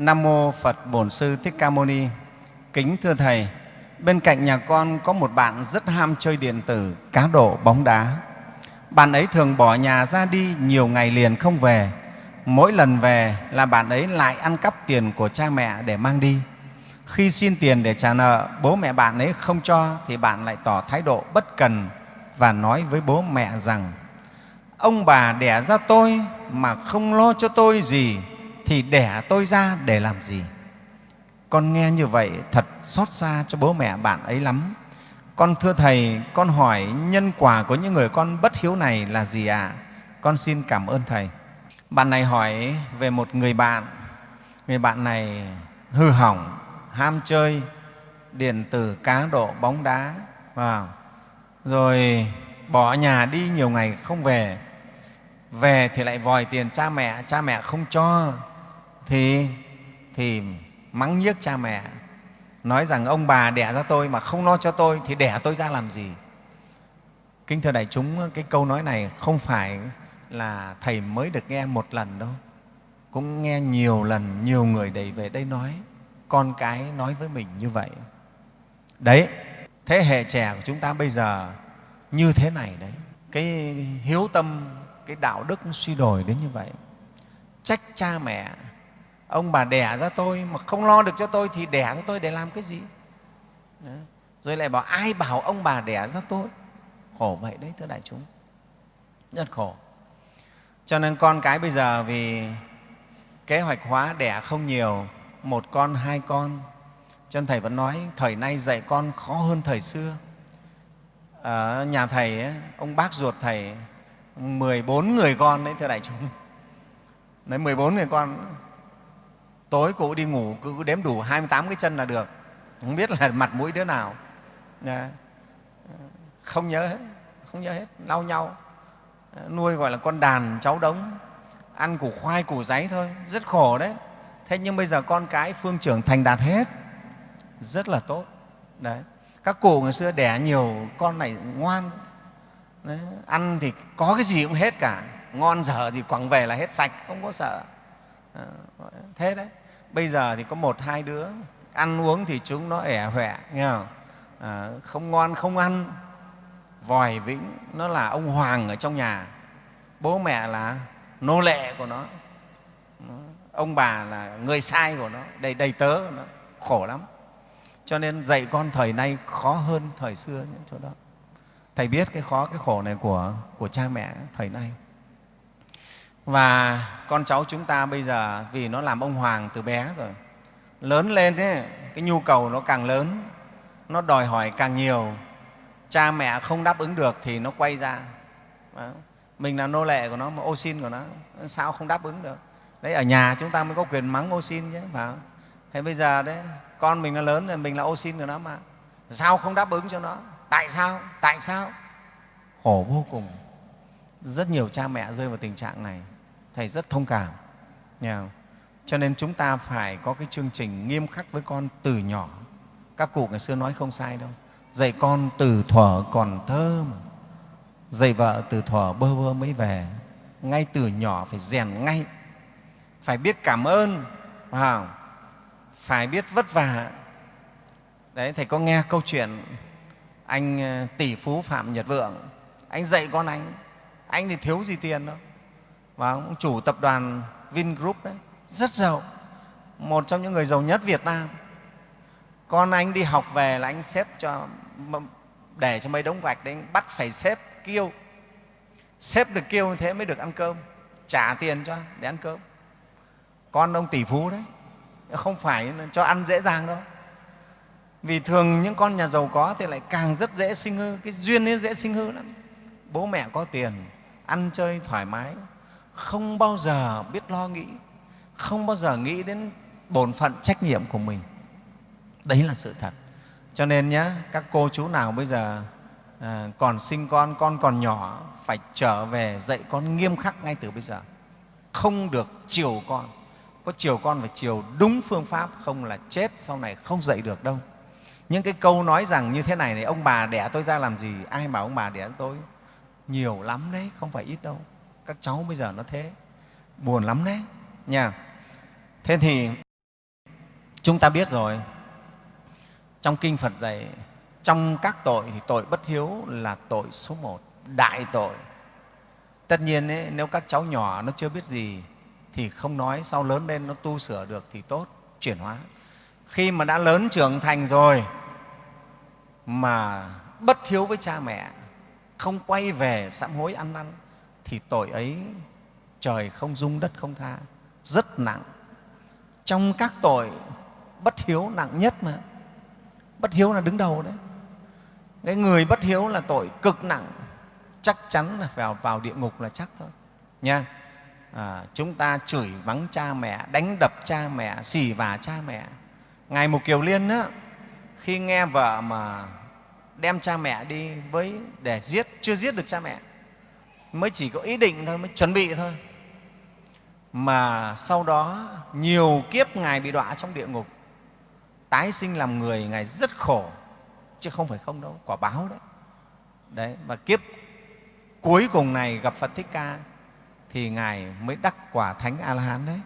Nam mô Phật Bổn Sư Thích Ca Mâu Ni. Kính thưa thầy, bên cạnh nhà con có một bạn rất ham chơi điện tử, cá độ, bóng đá. Bạn ấy thường bỏ nhà ra đi nhiều ngày liền không về. Mỗi lần về là bạn ấy lại ăn cắp tiền của cha mẹ để mang đi. Khi xin tiền để trả nợ, bố mẹ bạn ấy không cho thì bạn lại tỏ thái độ bất cần và nói với bố mẹ rằng ông bà đẻ ra tôi mà không lo cho tôi gì thì đẻ tôi ra để làm gì? Con nghe như vậy thật xót xa cho bố mẹ bạn ấy lắm. Con thưa Thầy, con hỏi nhân quả của những người con bất hiếu này là gì ạ? À? Con xin cảm ơn Thầy. Bạn này hỏi về một người bạn. Người bạn này hư hỏng, ham chơi, điện tử, cá độ, bóng đá. Wow. Rồi bỏ nhà đi nhiều ngày không về. Về thì lại vòi tiền cha mẹ, cha mẹ không cho thì, thì mắng nhiếc cha mẹ nói rằng ông bà đẻ ra tôi mà không lo cho tôi thì đẻ tôi ra làm gì? Kính thưa đại chúng cái câu nói này không phải là thầy mới được nghe một lần đâu. Cũng nghe nhiều lần nhiều người đầy về đây nói con cái nói với mình như vậy. Đấy thế hệ trẻ của chúng ta bây giờ như thế này đấy. Cái hiếu tâm cái đạo đức suy đồi đến như vậy. Trách cha mẹ ông bà đẻ ra tôi mà không lo được cho tôi thì đẻ ra tôi để làm cái gì? Rồi lại bảo ai bảo ông bà đẻ ra tôi? Khổ vậy đấy thưa đại chúng. Rất khổ. Cho nên con cái bây giờ vì kế hoạch hóa đẻ không nhiều một con hai con cho nên thầy vẫn nói thời nay dạy con khó hơn thời xưa. Ở nhà thầy ấy, ông bác ruột thầy 14 người con đấy thưa đại chúng. Đấy 14 người con tối cụ đi ngủ, cứ đếm đủ 28 cái chân là được. Không biết là mặt mũi đứa nào. Dạ. Không nhớ hết, không nhớ hết, lau nhau. Dạ, nuôi gọi là con đàn cháu đống. Ăn củ khoai, củ giấy thôi, rất khổ đấy. Thế nhưng bây giờ con cái phương trưởng thành đạt hết. Rất là tốt. Đấy. Các cụ ngày xưa đẻ nhiều, con này ngoan. Đấy. ăn thì có cái gì cũng hết cả. Ngon dở gì quẳng về là hết sạch, không có sợ. Dạ, thế đấy bây giờ thì có một hai đứa ăn uống thì chúng nó ẻ hoẹ nghe không? À, không ngon không ăn. Vòi vĩnh nó là ông hoàng ở trong nhà. Bố mẹ là nô lệ của nó. Ông bà là người sai của nó đầy đầy tớ của nó. Khổ lắm. Cho nên dạy con thời nay khó hơn thời xưa những chỗ đó. Thầy biết cái khó cái khổ này của của cha mẹ thời nay và con cháu chúng ta bây giờ, vì nó làm ông hoàng từ bé rồi, lớn lên thế, cái nhu cầu nó càng lớn, nó đòi hỏi càng nhiều. Cha mẹ không đáp ứng được thì nó quay ra. Mình là nô lệ của nó, mà ô xin của nó, sao không đáp ứng được? Đấy, ở nhà chúng ta mới có quyền mắng ô xin chứ, phải không? Thế bây giờ đấy, con mình nó lớn rồi, mình là ô xin của nó mà. Sao không đáp ứng cho nó? Tại sao? Tại sao? Khổ vô cùng rất nhiều cha mẹ rơi vào tình trạng này. Thầy rất thông cảm nha. cho nên chúng ta phải có cái chương trình nghiêm khắc với con từ nhỏ. Các cụ ngày xưa nói không sai đâu. Dạy con từ thuở còn thơ mà. Dạy vợ từ thuở bơ vơ mới về. Ngay từ nhỏ phải rèn ngay. Phải biết cảm ơn phải, phải biết vất vả. Đấy thầy có nghe câu chuyện anh ờ, tỷ phú phạm nhật vượng. Anh dạy con anh anh thì thiếu gì tiền đâu. Và ông chủ tập đoàn Vingroup đấy, rất giàu. Một trong những người giàu nhất Việt Nam. Con anh đi học về là anh xếp cho để cho mấy đống gạch đấy, anh bắt phải xếp kêu. Xếp được kêu như thế mới được ăn cơm. Trả tiền cho để ăn cơm. Con ông tỷ phú đấy, không phải cho ăn dễ dàng đâu. Vì thường những con nhà giàu có thì lại càng rất dễ sinh hư. Cái duyên ấy dễ sinh hư lắm. Bố mẹ có tiền ăn chơi thoải mái không bao giờ biết lo nghĩ không bao giờ nghĩ đến bổn phận trách nhiệm của mình. Đấy là sự thật. Cho nên nhé các cô chú nào bây giờ à, còn sinh con con còn nhỏ phải trở về dạy con nghiêm khắc ngay từ bây giờ. Không được chiều con. Có chiều con phải chiều đúng phương pháp không là chết sau này không dạy được đâu. Những cái câu nói rằng như thế này này ông bà đẻ tôi ra làm gì? Ai bảo ông bà đẻ tôi? Nhiều lắm đấy không phải ít đâu. Các cháu bây giờ nó thế. Buồn lắm đấy. Nha. Thế thì chúng ta biết rồi. Trong kinh phật dạy trong các tội thì tội bất hiếu là tội số một đại tội. Tất nhiên ấy, nếu các cháu nhỏ nó chưa biết gì thì không nói sau lớn lên nó tu sửa được thì tốt chuyển hóa. Khi mà đã lớn trưởng thành rồi mà bất hiếu với cha mẹ không quay về sám hối ăn năn thì tội ấy trời không dung đất không tha. Rất nặng. Trong các tội bất hiếu nặng nhất mà. Bất hiếu là đứng đầu đấy. Cái người bất hiếu là tội cực nặng. Chắc chắn là vào vào địa ngục là chắc thôi. Nha. À, chúng ta chửi vắng cha mẹ đánh đập cha mẹ xỉ vả cha mẹ. Ngài mục kiều liên á, khi nghe vợ mà đem cha mẹ đi với để giết chưa giết được cha mẹ. Mới chỉ có ý định thôi mới chuẩn bị thôi. Mà sau đó nhiều kiếp ngài bị đọa trong địa ngục. Tái sinh làm người ngài rất khổ. Chứ không phải không đâu quả báo đấy. Đấy và kiếp cuối cùng này gặp phật thích ca thì ngài mới đắc quả thánh a la hán đấy.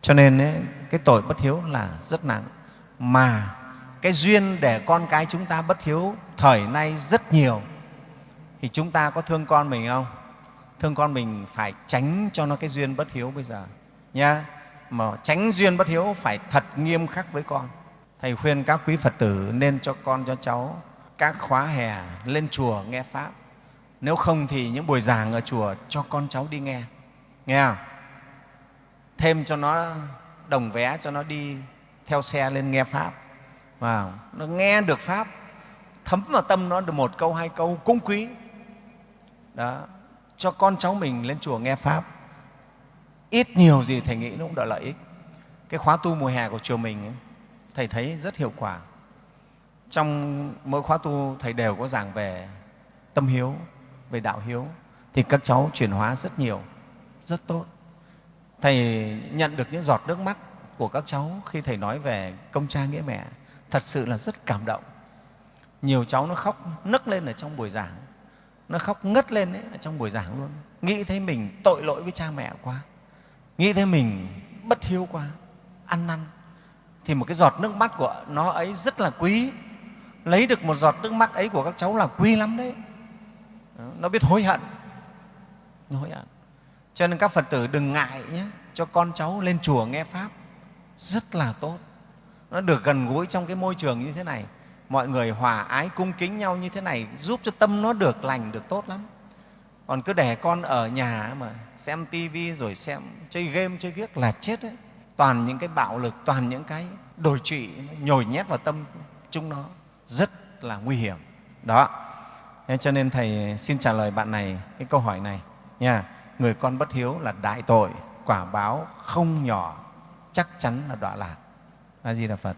Cho nên ấy, cái tội bất hiếu là rất nặng. Mà cái duyên để con cái chúng ta bất hiếu thời nay rất nhiều. Thì chúng ta có thương con mình không? Thương con mình phải tránh cho nó cái duyên bất hiếu bây giờ nha mà tránh duyên bất hiếu phải thật nghiêm khắc với con. Thầy khuyên các quý phật tử nên cho con, cho cháu các khóa hè lên chùa nghe pháp. Nếu không thì những buổi giảng ở chùa cho con cháu đi nghe nghe không? Thêm cho nó đồng vé cho nó đi theo xe lên nghe pháp vào nó nghe được pháp thấm vào tâm nó được một câu hai câu cung quý. Đó cho con cháu mình lên chùa nghe pháp. Ít nhiều gì thầy nghĩ nó cũng đợi lợi ích. Cái khóa tu mùa hè của chùa mình ấy, thầy thấy rất hiệu quả. Trong mỗi khóa tu thầy đều có giảng về tâm hiếu về đạo hiếu thì các cháu chuyển hóa rất nhiều rất tốt. Thầy nhận được những giọt nước mắt của các cháu khi thầy nói về công cha nghĩa mẹ thật sự là rất cảm động. Nhiều cháu nó khóc nấc lên ở trong buổi giảng. Nó khóc ngất lên ấy, ở trong buổi giảng luôn. Nghĩ thấy mình tội lỗi với cha mẹ quá. Nghĩ thấy mình bất hiếu quá ăn năn. Thì một cái giọt nước mắt của nó ấy rất là quý. Lấy được một giọt nước mắt ấy của các cháu là quý lắm đấy. Nó biết hối hận. Nó hối hận. Cho nên các phật tử đừng ngại nhé cho con cháu lên chùa nghe pháp. Rất là tốt nó được gần gũi trong cái môi trường như thế này. Mọi người hòa ái, cung kính nhau như thế này giúp cho tâm nó được lành, được tốt lắm. Còn cứ để con ở nhà mà xem tivi rồi xem chơi game, chơi ghiếc là chết đấy. Toàn những cái bạo lực, toàn những cái đồi trụy nhồi nhét vào tâm chúng nó. Rất là nguy hiểm. Đó. Thế cho nên thầy xin trả lời bạn này cái câu hỏi này nha. Người con bất hiếu là đại tội, quả báo không nhỏ, chắc chắn là đọa lạc a di đà phật.